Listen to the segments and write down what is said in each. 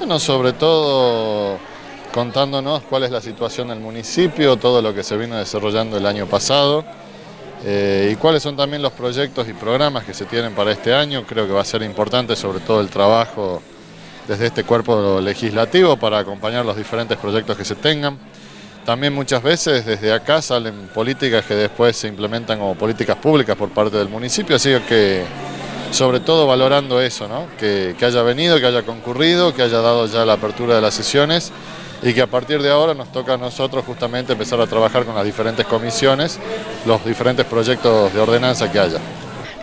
Bueno, sobre todo contándonos cuál es la situación del municipio, todo lo que se vino desarrollando el año pasado eh, y cuáles son también los proyectos y programas que se tienen para este año. Creo que va a ser importante sobre todo el trabajo desde este cuerpo legislativo para acompañar los diferentes proyectos que se tengan. También muchas veces desde acá salen políticas que después se implementan como políticas públicas por parte del municipio, así que sobre todo valorando eso, que, que haya venido, que haya concurrido, que haya dado ya la apertura de las sesiones y que a partir de ahora nos toca a nosotros justamente empezar a trabajar con las diferentes comisiones, los diferentes proyectos de ordenanza que haya.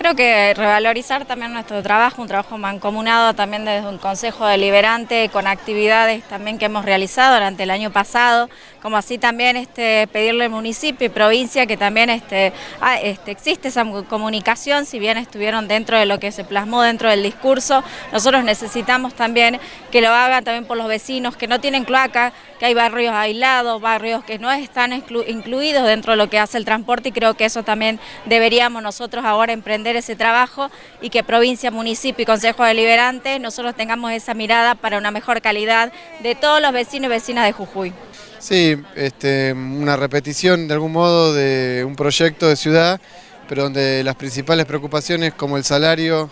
Creo que revalorizar también nuestro trabajo, un trabajo mancomunado también desde un consejo deliberante con actividades también que hemos realizado durante el año pasado, como así también este, pedirle al municipio y provincia que también este, ah, este, existe esa comunicación, si bien estuvieron dentro de lo que se plasmó dentro del discurso, nosotros necesitamos también que lo hagan también por los vecinos que no tienen cloaca, que hay barrios aislados, barrios que no están incluidos dentro de lo que hace el transporte y creo que eso también deberíamos nosotros ahora emprender ese trabajo y que provincia, municipio y consejo deliberante nosotros tengamos esa mirada para una mejor calidad de todos los vecinos y vecinas de Jujuy. Sí, este, una repetición de algún modo de un proyecto de ciudad, pero donde las principales preocupaciones como el salario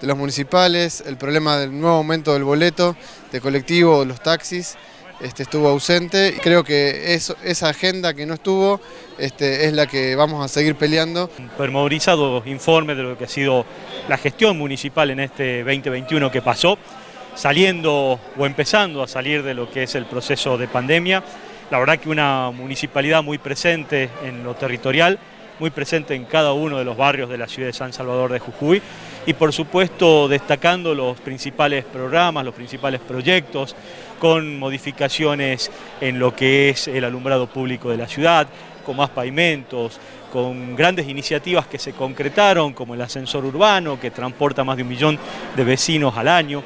de los municipales, el problema del nuevo aumento del boleto de colectivo, los taxis, este, estuvo ausente creo que esa agenda que no estuvo este, es la que vamos a seguir peleando. Un pormenorizado informe de lo que ha sido la gestión municipal en este 2021 que pasó, saliendo o empezando a salir de lo que es el proceso de pandemia. La verdad que una municipalidad muy presente en lo territorial, muy presente en cada uno de los barrios de la ciudad de San Salvador de Jujuy y por supuesto destacando los principales programas, los principales proyectos con modificaciones en lo que es el alumbrado público de la ciudad, con más pavimentos, con grandes iniciativas que se concretaron como el ascensor urbano que transporta más de un millón de vecinos al año.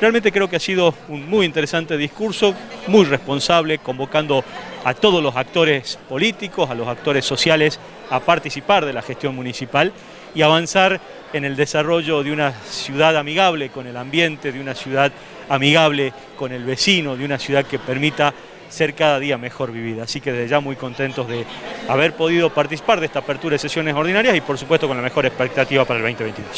Realmente creo que ha sido un muy interesante discurso, muy responsable, convocando a todos los actores políticos, a los actores sociales a participar de la gestión municipal y avanzar en el desarrollo de una ciudad amigable con el ambiente, de una ciudad amigable con el vecino, de una ciudad que permita ser cada día mejor vivida. Así que desde ya muy contentos de haber podido participar de esta apertura de sesiones ordinarias y por supuesto con la mejor expectativa para el 2022.